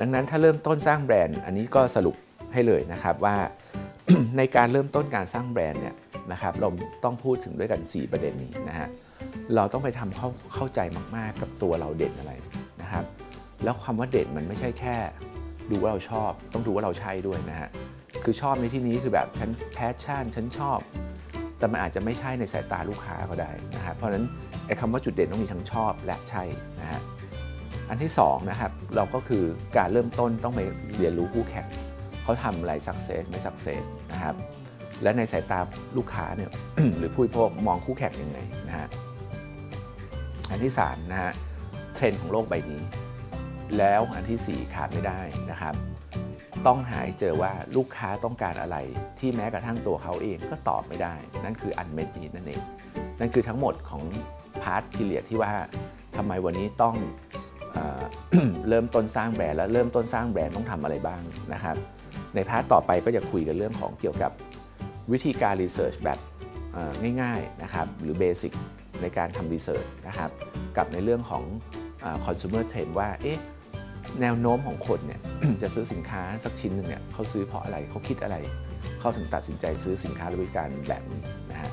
ดังนั้นถ้าเริ่มต้นสร้างแบรนด์ อันนี้ก็สรุปให้เลยนะครับว่าในการเริ่มต้นการสร้างแบรนด์เนี่ยนะครับเราต้องพูดถึงด้วยกัน 4 ประเด็นนี้นะฮะเราต้องไปทำเข้าเข้าใจมากๆกับตัวเราเด่นอะไรนะครับ แล้วคำว่าเด่นมันไม่ใช่แค่ ดูว่าเราชอบ ต้องดูว่าเราใช่ด้วยนะฮะคือชอบในที่นี้คือแบบฉัน passion ฉันชอบ แต่มันอาจจะไม่ใช่ในสายตาลูกค้าก็ได้นะฮะเพราะฉะนั้นไอ้คำว่าจุดเด่นต้องมีทั้งชอบและใช่นะฮะ อันที่สองนะครับเราก็คือการเริ่มต้นต้องไปเรียนรู้คู่แข่งเขาทำอะไร success ไม่ success นะครับและในสายตาลูกค้าเนี่ยหรือผู้บริโภคมองคู่แข่งยังไงนะฮะอันที่3นะฮะเทรนด์ของโลกใบนี้ แล้วอันทีสี่4 ขาดไม่ได้นะครับ ต้องหาให้เจอว่าลูกค้าต้องการอะไรที่แม้กระทั่งตัวเขาเองก็ตอบไม่ได้ นั่นคือ unmet need นั่นเอง นั่นคือทั้งหมดของ part theory ที่ว่าทำไมวันนี้ต้อง เริ่มต้นสร้างแบรนด์แล้วเริ่มต้นสร้างแบรนด์ต้องทำอะไรบ้างนะครับ ใน part ต่อไปก็จะคุยกันเรื่องของเกี่ยวกับวิธีการ research แบบง่ายๆนะครับหรือ basic ในการทำ research นะครับกับในเรื่องของเอ่อ consumer trend ว่าเอ๊ะแนวโน้มของคนเนี่ยจะซื้อสินค้าสักชิ้นหนึ่งเนี่ยเขาซื้อเพราะอะไรเขาคิดอะไร เขาถึงตัดสินใจซื้อสินค้าหรือบริการแบบนี้นะฮะ